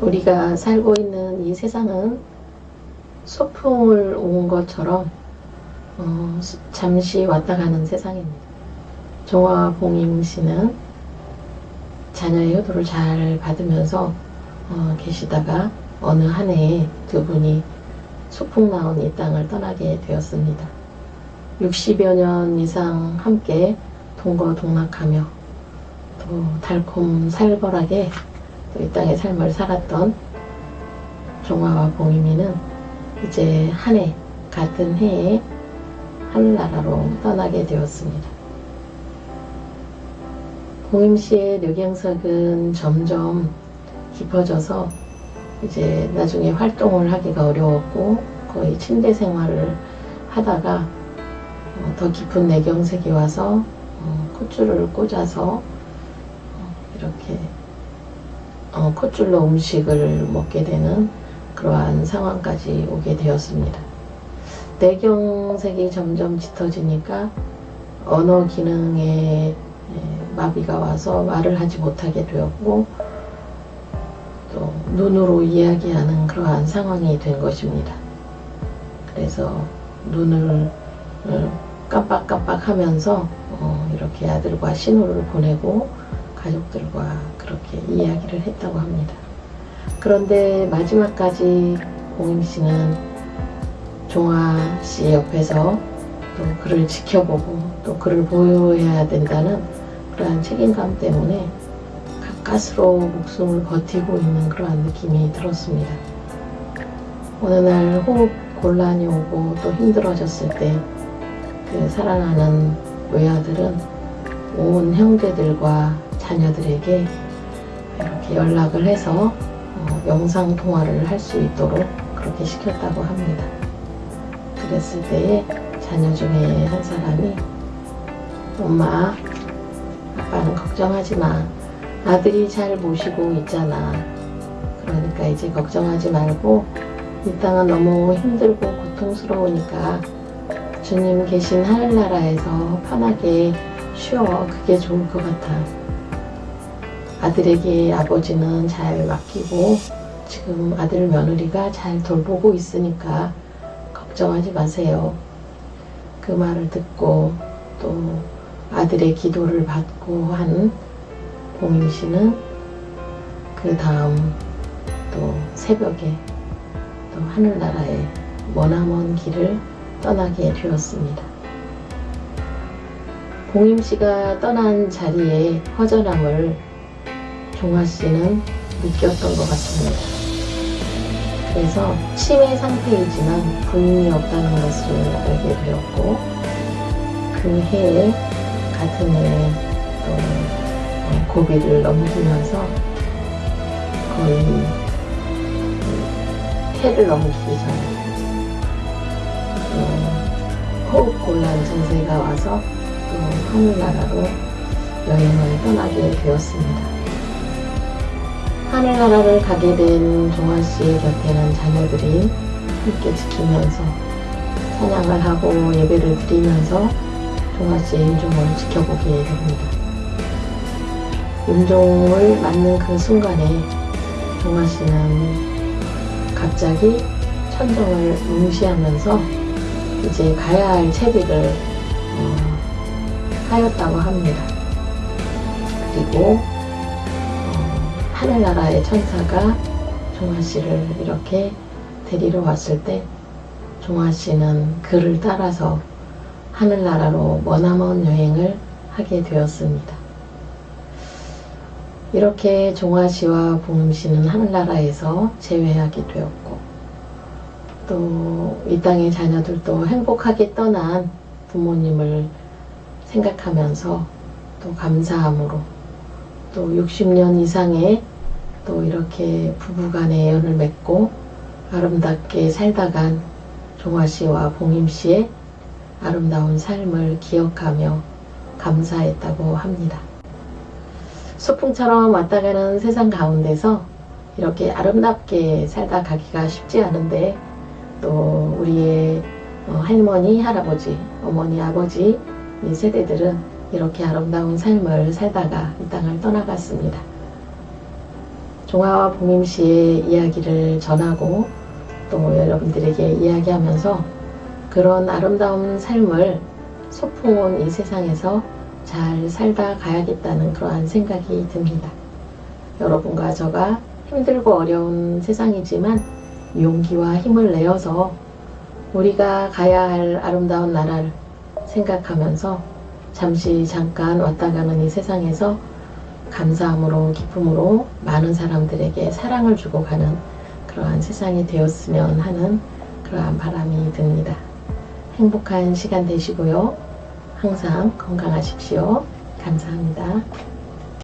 우리가 살고 있는 이 세상은 소풍을 온 것처럼 어, 수- 잠시 왔다 가는 세상입니다. 종화 봉임 씨는 자녀의 효도를 잘 받으면서 어, 계시다가 어느 한 해에 두 분이 소풍 나온 이 땅을 떠나게 되었습니다. 60여 년 이상 함께 동거동락하며 또 달콤 살벌하게 또 이 땅의 삶을 살았던 종화와 봉임이는 이제 한 해, 같은 해에 하늘나라로 떠나게 되었습니다. 봉임 씨의 뇌경색은 점점 깊어져서 이제 나중에 활동을 하기가 어려웠고 거의 침대 생활을 하다가 어, 더 깊은 뇌경색이 와서 어, 콧줄을 꽂아서 어, 이렇게 어, 콧줄로 음식을 먹게 되는 그러한 상황까지 오게 되었습니다. 뇌경색이 점점 짙어지니까 언어 기능에 예, 마비가 와서 말을 하지 못하게 되었고 또 눈으로 이야기하는 그러한 상황이 된 것입니다. 그래서 눈을 어, 깜빡깜빡 하면서 어, 이렇게 아들과 신호를 보내고 가족들과 그렇게 이야기를 했다고 합니다. 그런데 마지막까지 공임 씨는 종아 씨 옆에서 또 그를 지켜보고 또 그를 보호해야 된다는 그러한 책임감 때문에 가까스로 목숨을 버티고 있는 그러한 느낌이 들었습니다. 어느 날 호흡 곤란이 오고 또 힘들어졌을 때그 사랑하는 외아들은 온 형제들과 자녀들에게 이렇게 연락을 해서 어, 영상 통화를 할 수 있도록 그렇게 시켰다고 합니다. 그랬을 때에 자녀 중에 한 사람이 엄마 아빠는 걱정하지 마. 아들이 잘 모시고 있잖아. 그러니까 이제 걱정하지 말고 이 땅은 너무 힘들고 고통스러우니까 주님 계신 하늘 나라에서 편하게 쉬어. 그게 좋을 것 같아 아들에게 아버지는 잘 맡기고 지금 아들 며느리가 잘 돌보고 있으니까 걱정하지 마세요. 그 말을 듣고 또 아들의 기도를 받고 한 봉임 씨는 그 다음 또 새벽에 또 하늘나라의 머나먼 길을 떠나게 되었습니다. 봉임 씨가 떠난 자리에 허전함을 종아 씨는 느꼈던 것 같습니다. 그래서 치매 상태이지만 부인이 없다는 것을 알게 되었고 그 해에 같은 해에 또 어, 고비를 넘기면서 거의 그 해를 넘기기 전에 또 호흡 곤란 증세가 와서 또 하늘나라로 여행을 떠나게 되었습니다. 하늘나라를 가게 된 종아 씨의 곁에는 자녀들이 함께 지키면서 찬양을 하고 예배를 드리면서 종아 씨의 임종을 지켜보게 됩니다. 임종을 맞는 그 순간에 종아 씨는 갑자기 천정을 응시하면서 이제 가야 할 채비를 어, 하였다고 합니다. 그리고 하늘나라의 천사가 종아 씨를 이렇게 데리러 왔을 때 종아 씨는 그를 따라서 하늘나라로 머나먼 여행을 하게 되었습니다. 이렇게 종아 씨와 봉음 씨는 하늘나라에서 재회하게 되었고 또 이 땅의 자녀들도 행복하게 떠난 부모님을 생각하면서 또 감사함으로 또 60년 이상의 또 이렇게 부부간의 애연을 맺고 아름답게 살다간 종아 씨와 봉임 씨의 아름다운 삶을 기억하며 감사했다고 합니다. 소풍처럼 왔다 가는 세상 가운데서 이렇게 아름답게 살다 가기가 쉽지 않은데 또 우리의 할머니, 할아버지, 어머니, 아버지 이 세대들은 이렇게 아름다운 삶을 살다가 이 땅을 떠나갔습니다. 종아와 봉임 씨의 이야기를 전하고 또 여러분들에게 이야기하면서 그런 아름다운 삶을 소풍 온 이 세상에서 잘 살다 가야겠다는 그러한 생각이 듭니다. 여러분과 저가 힘들고 어려운 세상이지만 용기와 힘을 내어서 우리가 가야 할 아름다운 나라를 생각하면서 잠시 잠깐 왔다 가는 이 세상에서 감사함으로 기쁨으로 많은 사람들에게 사랑을 주고 가는 그러한 세상이 되었으면 하는 그러한 바람이 듭니다. 행복한 시간 되시고요. 항상 건강하십시오. 감사합니다.